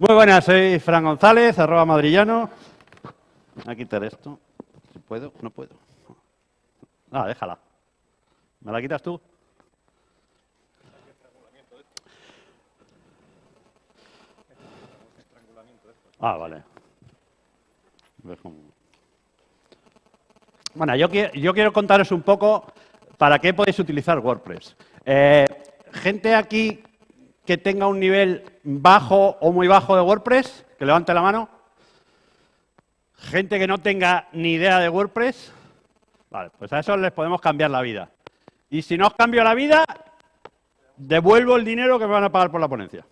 Muy buenas, soy Fran González, arroba madrillano. Voy a quitar esto. Si puedo, no puedo. Ah, déjala. ¿Me la quitas tú? Ah, vale. Bueno, yo, quiero contaros un poco para qué podéis utilizar WordPress. Eh, gente aquí que tenga un nivel bajo o muy bajo de WordPress, que levante la mano. Gente que no tenga ni idea de WordPress, vale, pues a eso les podemos cambiar la vida. Y si no os cambio la vida, devuelvo el dinero que me van a pagar por la ponencia.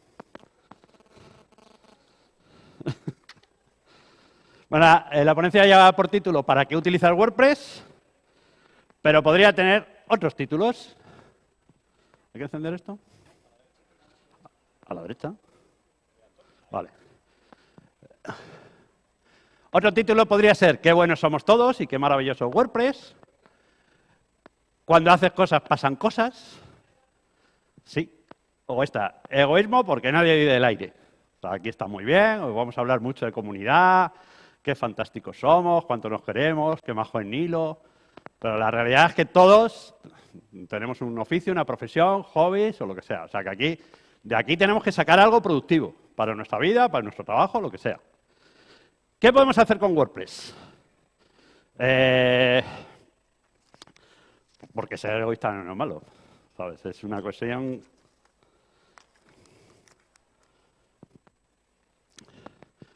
bueno, eh, la ponencia lleva por título ¿Para qué utilizar WordPress? Pero podría tener otros títulos. ¿Hay que encender esto? A la derecha. Vale. Otro título podría ser Qué buenos somos todos y qué maravilloso WordPress. Cuando haces cosas pasan cosas. Sí. O esta, egoísmo porque nadie vive del aire. aquí está muy bien, hoy vamos a hablar mucho de comunidad, qué fantásticos somos, cuánto nos queremos, qué majo en Nilo. Pero la realidad es que todos tenemos un oficio, una profesión, hobbies o lo que sea. O sea que aquí de aquí tenemos que sacar algo productivo para nuestra vida, para nuestro trabajo, lo que sea. ¿Qué podemos hacer con WordPress? Eh, porque ser egoísta no es malo, ¿sabes? Es una cuestión...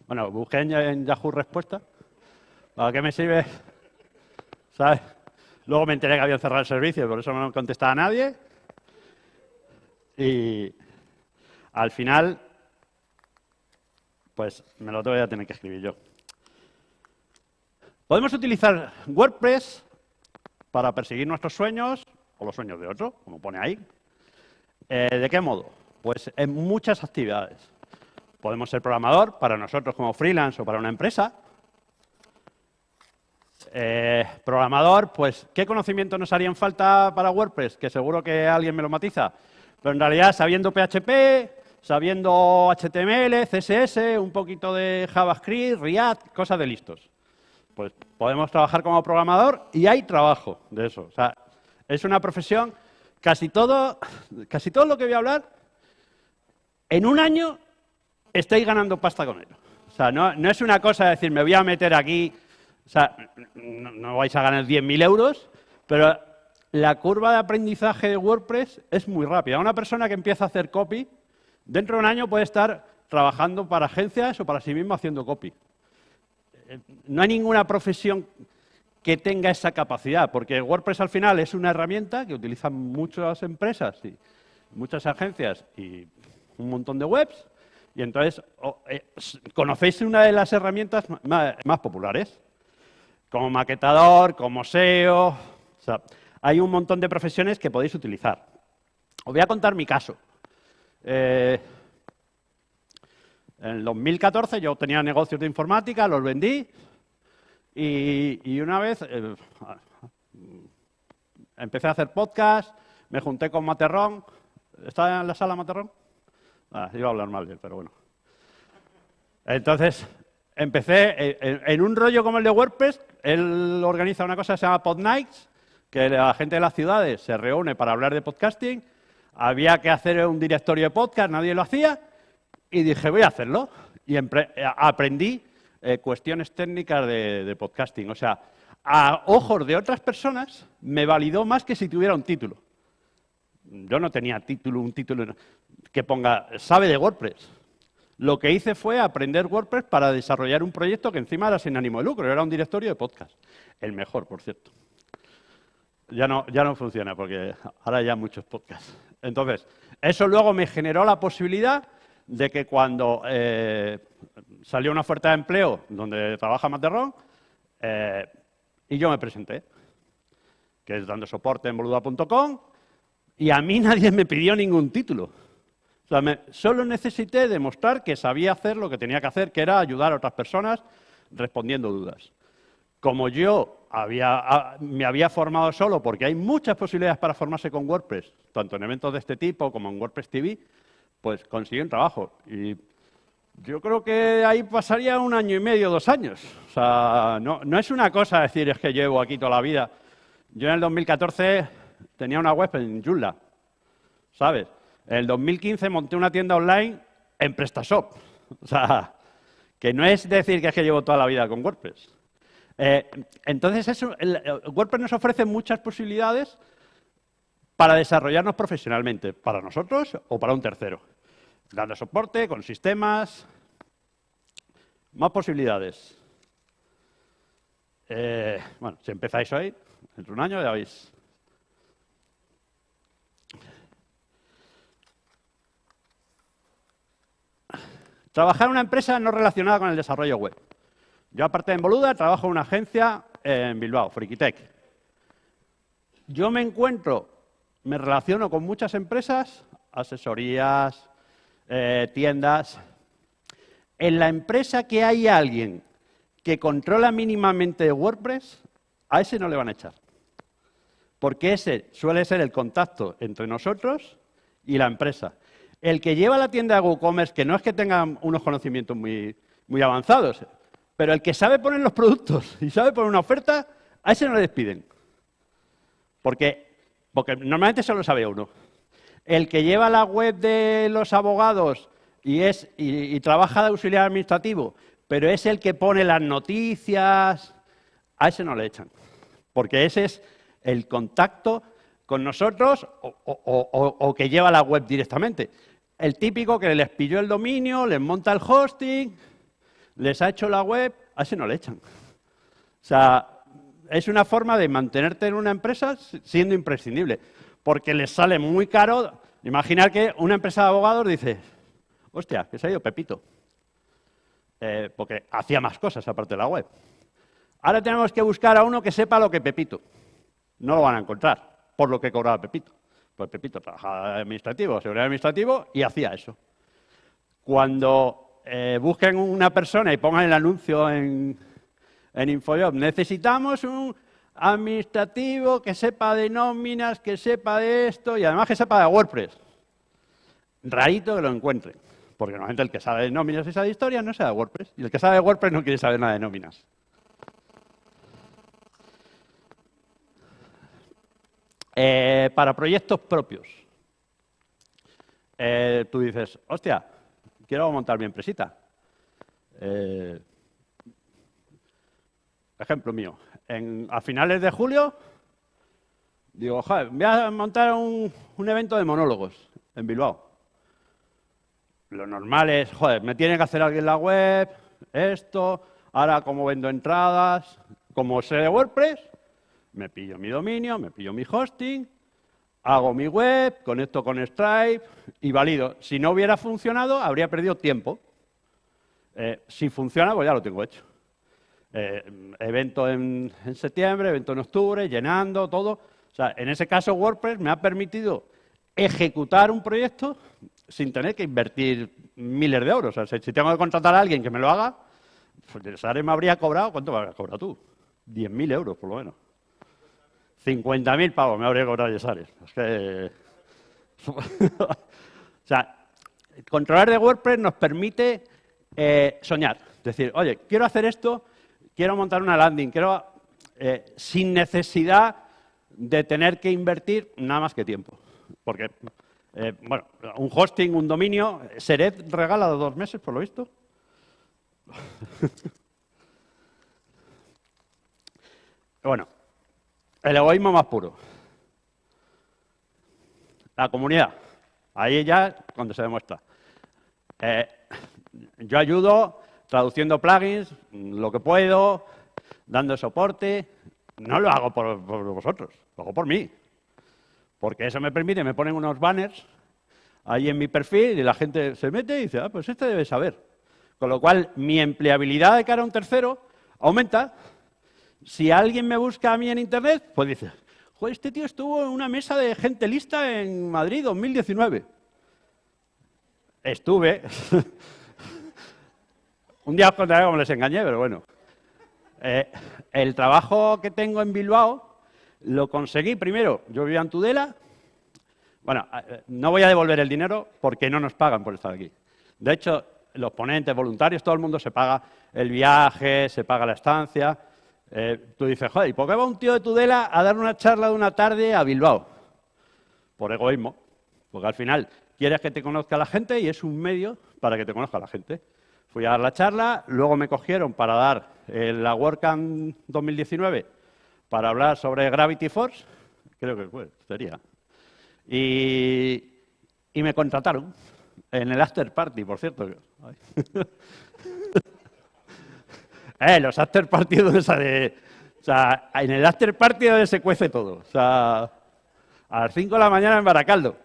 Bueno, busqué en Yahoo respuesta. ¿Para qué me sirve? ¿Sabes? Luego me enteré que habían cerrado el servicio, por eso no contestaba a nadie. Y, al final, pues me lo voy a tener que escribir yo. Podemos utilizar WordPress para perseguir nuestros sueños o los sueños de otro, como pone ahí. Eh, ¿De qué modo? Pues en muchas actividades. Podemos ser programador para nosotros como freelance o para una empresa. Eh, programador, pues, ¿qué conocimientos nos harían falta para WordPress? Que seguro que alguien me lo matiza. Pero en realidad, sabiendo PHP, sabiendo HTML, CSS, un poquito de JavaScript, React, cosas de listos. Pues podemos trabajar como programador y hay trabajo de eso. O sea, es una profesión, casi todo, casi todo lo que voy a hablar, en un año estáis ganando pasta con ello. O sea, no, es una cosa de decir, me voy a meter aquí, o sea, no, no vais a ganar 10.000 euros, pero la curva de aprendizaje de WordPress es muy rápida. Una persona que empieza a hacer copy, Dentro de un año puede estar trabajando para agencias o para sí mismo haciendo copy. Eh, no hay ninguna profesión que tenga esa capacidad, porque WordPress al final es una herramienta que utilizan muchas empresas y muchas agencias y un montón de webs, y entonces eh, conocéis una de las herramientas más, populares, como maquetador, como SEO, o sea, hay un montón de profesiones que podéis utilizar. Os voy a contar mi caso. Eh, en el 2014 yo tenía negocios de informática, los vendí y, una vez eh, empecé a hacer podcast, me junté con Materrón. ¿Está en la sala Materrón? Ah, iba a hablar mal de él, pero bueno. Entonces, empecé en, en, un rollo como el de WordPress. Él organiza una cosa que se llama Pod Nights, que la gente de las ciudades se reúne para hablar de podcasting había que hacer un directorio de podcast, nadie lo hacía, y dije, voy a hacerlo. Y eh, aprendí eh, cuestiones técnicas de, podcasting. O sea, a ojos de otras personas me validó más que si tuviera un título. Yo no tenía título, un título que ponga, sabe de WordPress. Lo que hice fue aprender WordPress para desarrollar un proyecto que encima era sin ánimo de lucro, era un directorio de podcast. El mejor, por cierto. Ya no, ya no funciona porque ahora ya muchos podcasts. Entonces, eso luego me generó la posibilidad de que cuando eh, salió una oferta de empleo donde trabaja Materrón, eh, y yo me presenté, que es dando soporte en boluda.com, y a mí nadie me pidió ningún título. Solo necesité demostrar que sabía hacer lo que tenía que hacer, que era ayudar a otras personas respondiendo dudas. Como yo me había formado solo, porque hay muchas posibilidades para formarse con WordPress, tanto en eventos de este tipo como en WordPress TV, pues conseguí un trabajo. Y Yo creo que ahí pasaría un año y medio, dos años. O sea, no, no es una cosa decir es que llevo aquí toda la vida. Yo en el 2014 tenía una web en Joomla, ¿sabes? En el 2015 monté una tienda online en PrestaShop. O sea, que no es decir que es que llevo toda la vida con WordPress. Eh, entonces, eso, WordPress nos ofrece muchas posibilidades para desarrollarnos profesionalmente, para nosotros o para un tercero. Dando soporte, con sistemas, más posibilidades. Eh, bueno, si empezáis hoy, entre un año ya veis. Trabajar en una empresa no relacionada con el desarrollo web. Yo, aparte de en Boluda, trabajo en una agencia en Bilbao, Frikitech. Yo me encuentro, me relaciono con muchas empresas, asesorías, eh, tiendas. En la empresa que hay alguien que controla mínimamente WordPress, a ese no le van a echar. Porque ese suele ser el contacto entre nosotros y la empresa. El que lleva la tienda de WooCommerce, que no es que tenga unos conocimientos muy, muy avanzados, pero el que sabe poner los productos y sabe poner una oferta, a ese no le despiden. Porque, porque normalmente solo sabe uno. El que lleva la web de los abogados y, es, y trabaja de auxiliar administrativo, pero es el que pone las noticias, a ese no le echan. Porque ese es el contacto con nosotros o, que lleva la web directamente. El típico que les pilló el dominio, les monta el hosting, les ha hecho la web, a ese no le echan. O sea, es una forma de mantenerte en una empresa siendo imprescindible, porque les sale muy caro. Imaginar que una empresa de abogados dice, hostia, que se ha ido Pepito, eh, porque hacía más cosas aparte de la web. Ahora tenemos que buscar a uno que sepa lo que Pepito. No lo van a encontrar, por lo que cobraba Pepito. Pues Pepito trabajaba administrativo, seguridad administrativo, y hacía eso. Cuando eh, busquen una persona y pongan el anuncio en, en Infojob, necesitamos un administrativo que sepa de nóminas, que sepa de esto y además que sepa de WordPress. Rarito que lo encuentren, porque normalmente el que sabe de nóminas y sabe de historia no sabe de WordPress, y el que sabe de WordPress no quiere saber nada de nóminas. Eh, para proyectos propios. Eh, tú dices, hostia, quiero montar mi empresita. Eh, ejemplo mío, a finales de julio, digo, joder, voy a montar un, un evento de monólogos en Bilbao. Lo normal es, joder, me tiene que hacer alguien la web, esto, ahora como vendo entradas, como sé de WordPress, me pillo mi dominio, me pillo mi hosting, hago mi web, conecto con Stripe y valido. Si no hubiera funcionado, habría perdido tiempo. Eh, si funciona, pues ya lo tengo hecho. Eh, evento en, septiembre, evento en octubre, llenando, todo. O sea, en ese caso WordPress me ha permitido ejecutar un proyecto sin tener que invertir miles de euros. O sea, si tengo que contratar a alguien que me lo haga, pues Sare me habría cobrado, ¿cuánto me habría cobrado tú? 10.000 euros, por lo menos. 50.000 pavos me habría cobrado Yesares. Es que... o sea, controlar de WordPress nos permite eh, soñar. Decir, oye, quiero hacer esto, quiero montar una landing, quiero... Eh, sin necesidad de tener que invertir nada más que tiempo. Porque, eh, bueno, un hosting, un dominio, Seret regala dos meses, por lo visto. bueno, el egoísmo más puro. La comunidad. Ahí ya cuando se demuestra. Eh, yo ayudo traduciendo plugins, lo que puedo, dando soporte. No lo hago por, vosotros, lo hago por mí. Porque eso me permite, me ponen unos banners ahí en mi perfil y la gente se mete y dice, ah, pues este debe saber. Con lo cual, mi empleabilidad de cara a un tercero aumenta si alguien me busca a mí en Internet, pues dice, Joder, este tío estuvo en una mesa de gente lista en Madrid 2019. Estuve. Un día os contaré cómo les engañé, pero bueno. Eh, el trabajo que tengo en Bilbao lo conseguí primero. Yo vivía en Tudela. Bueno, eh, no voy a devolver el dinero porque no nos pagan por estar aquí. De hecho, los ponentes, voluntarios, todo el mundo se paga el viaje, se paga la estancia. Eh, tú dices, joder, ¿y por qué va un tío de Tudela a dar una charla de una tarde a Bilbao? Por egoísmo, porque al final quieres que te conozca la gente y es un medio para que te conozca la gente. Fui a dar la charla, luego me cogieron para dar eh, la WordCamp 2019 para hablar sobre Gravity Force, creo que fue, sería. Y, y me contrataron en el after party, por cierto. eh, los after party donde sale... O sea, en el after party donde se cuece todo. O sea, a las 5 de la mañana en Baracaldo.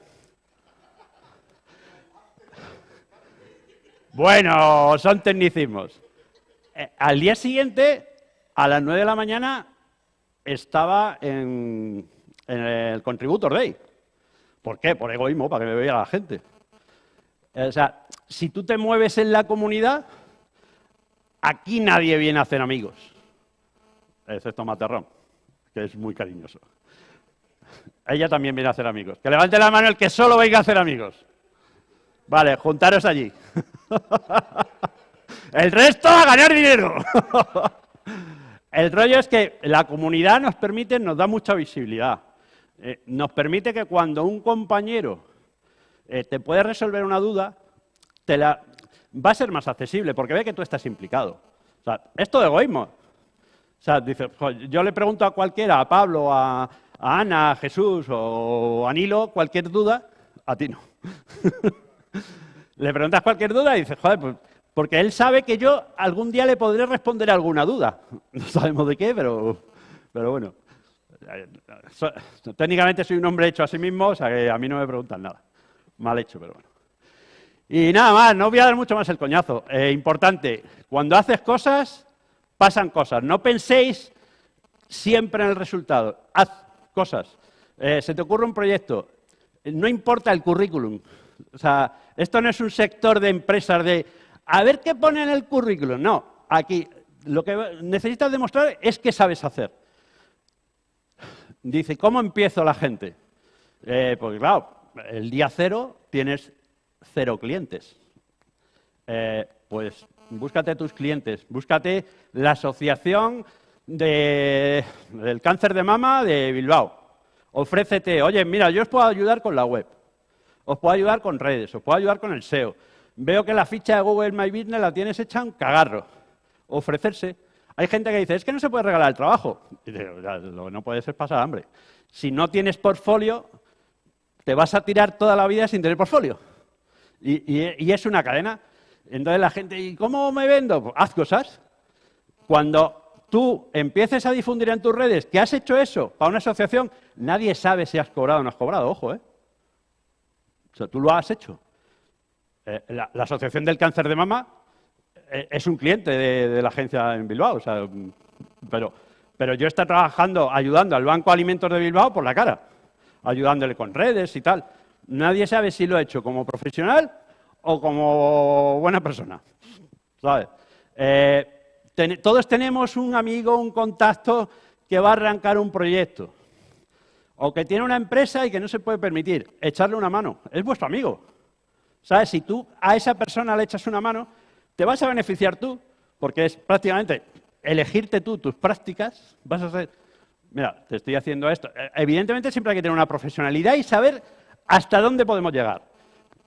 Bueno, son tecnicismos. Eh, al día siguiente, a las 9 de la mañana, estaba en, el Contributor Day. ¿Por qué? Por egoísmo, para que me vea la gente. O sea, si tú te mueves en la comunidad, aquí nadie viene a hacer amigos, excepto Materrón, que es muy cariñoso. Ella también viene a hacer amigos. Que levante la mano el que solo venga a hacer amigos. Vale, juntaros allí. el resto a ganar dinero. el rollo es que la comunidad nos permite, nos da mucha visibilidad. Eh, nos permite que cuando un compañero eh, te puede resolver una duda, te la, va a ser más accesible porque ve que tú estás implicado. O sea, esto de egoísmo. O sea, dice, yo le pregunto a cualquiera, a Pablo, a, Ana, a Jesús o a Nilo, cualquier duda, a ti no. le preguntas cualquier duda y dices, joder, pues, porque él sabe que yo algún día le podré responder alguna duda. No sabemos de qué, pero, pero bueno. técnicamente soy un hombre hecho a sí mismo, o sea a mí no me preguntan nada. Mal hecho, pero bueno. Y nada más, no voy a dar mucho más el coñazo. Eh, importante, cuando haces cosas, pasan cosas. No penséis siempre en el resultado. Haz cosas. Eh, se te ocurre un proyecto, no importa el currículum. O sea, esto no es un sector de empresas de a ver qué pone en el currículum. No, aquí lo que necesitas demostrar es que sabes hacer. Dice, ¿cómo empiezo la gente? Eh, porque claro, el día cero tienes cero clientes. Eh, pues búscate tus clientes, búscate la asociación del cáncer de mama de Bilbao. Ofrécete, oye, mira, yo os puedo ayudar con la web, os puedo ayudar con redes, os puedo ayudar con el SEO. Veo que la ficha de Google My Business la tienes hecha un cagarro. Ofrecerse. Hay gente que dice, es que no se puede regalar el trabajo. Y lo que no puede ser pasar hambre. Si no tienes portfolio, te vas a tirar toda la vida sin tener portfolio. Y, es una cadena. Entonces la gente, ¿y cómo me vendo? Pues haz cosas. Cuando tú empieces a difundir en tus redes que has hecho eso para una asociación, nadie sabe si has cobrado o no has cobrado, ojo, ¿eh? Tú lo has hecho. Eh, la, Asociación del Cáncer de Mama eh, es un cliente de, la agencia en Bilbao, o sea, pero, pero yo estoy trabajando, ayudando al Banco Alimentos de Bilbao por la cara ayudándole con redes y tal. Nadie sabe si lo ha hecho como profesional o como buena persona. Eh, todos tenemos un amigo, un contacto que va a arrancar un proyecto o que tiene una empresa y que no se puede permitir echarle una mano. Es vuestro amigo. ¿Sabes? Si tú a esa persona le echas una mano, te vas a beneficiar tú, porque es prácticamente elegirte tú tus prácticas, vas a ser mira, te estoy haciendo esto. Eh, evidentemente siempre hay que tener una profesionalidad y saber hasta dónde podemos llegar.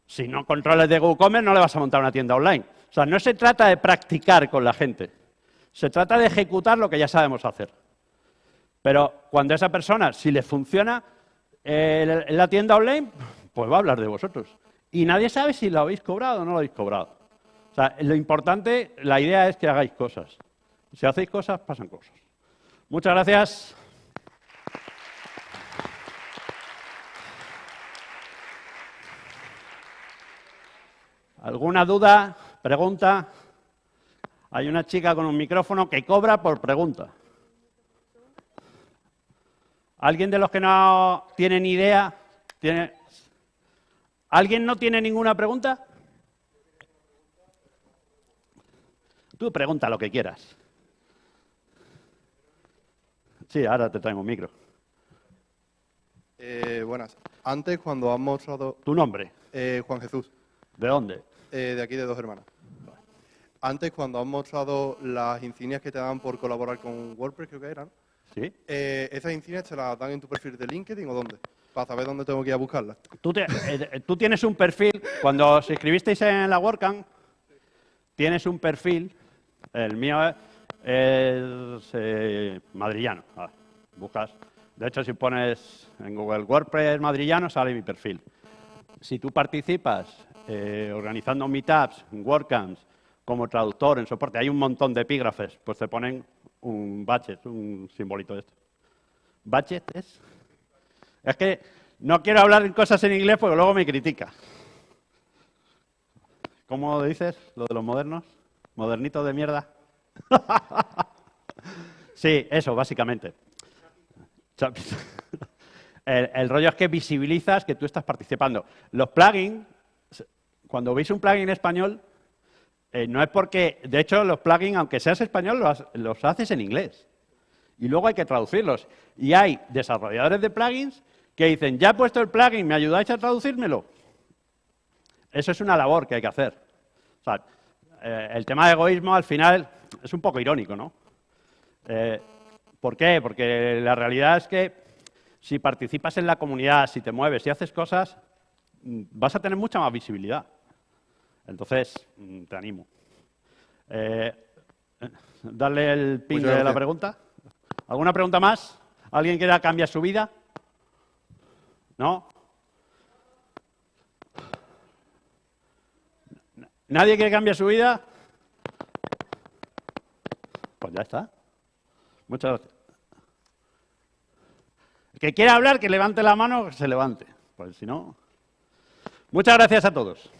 Si no controles de WooCommerce no le vas a montar una tienda online. O sea, no se trata de practicar con la gente, se trata de ejecutar lo que ya sabemos hacer. Pero cuando esa persona, si le funciona eh, la tienda online, pues va a hablar de vosotros. Y nadie sabe si lo habéis cobrado o no lo habéis cobrado. O sea, lo importante, la idea es que hagáis cosas. Si hacéis cosas, pasan cosas. Muchas gracias. ¿Alguna duda? ¿Pregunta? Hay una chica con un micrófono que cobra por pregunta. ¿Alguien de los que no tienen idea? ¿Tiene... ¿Alguien no tiene ninguna pregunta? Tú pregunta lo que quieras. Sí, ahora te traigo un micro. Eh, buenas. Antes, cuando has mostrado... ¿Tu nombre? Eh, Juan Jesús. ¿De dónde? Eh, de aquí, de Dos Hermanas. Antes, cuando has mostrado las insignias que te dan por colaborar con WordPress, creo que eran, ¿Sí? eh, ¿esas insignias te las dan en tu perfil de LinkedIn o dónde? Para saber dónde tengo que ir a buscarlas. Tú, te- eh, tú tienes un perfil, cuando os inscribisteis en la WordCamp, tienes un perfil, el mío es, es, eh, madrillano. Buscas, de hecho, si pones en Google WordPress madrillano, sale mi perfil. Si tú participas eh, organizando meetups, WordCamps, como traductor, en soporte, hay un montón de epígrafes, pues te ponen un budget, un simbolito de esto. ¿Budget es? Es que no quiero hablar en cosas en inglés porque luego me critica. ¿Cómo dices lo de los modernos? ¿Modernitos de mierda? sí, eso, básicamente. El, el rollo es que visibilizas que tú estás participando. Los plugins, cuando veis un plugin en español, eh, no es porque, de hecho, los plugins, aunque seas español, los, haces en inglés y luego hay que traducirlos. Y hay desarrolladores de plugins que dicen, ya he puesto el plugin, ¿me ayudáis a traducírmelo? Eso es una labor que hay que hacer. Eh, el tema de egoísmo al final es un poco irónico, ¿no? Eh, ¿Por qué? Porque la realidad es que si participas en la comunidad, si te mueves, si haces cosas, mm, vas a tener mucha más visibilidad. Entonces, mm, te animo. Eh, darle el pin de la pregunta. ¿Alguna pregunta más? ¿Alguien quiera cambiar su vida? ¿No? ¿Nadie quiere cambiar su vida? Pues ya está. Muchas gracias. El que quiera hablar, que levante la mano, que se levante. Pues si no. Muchas gracias a todos.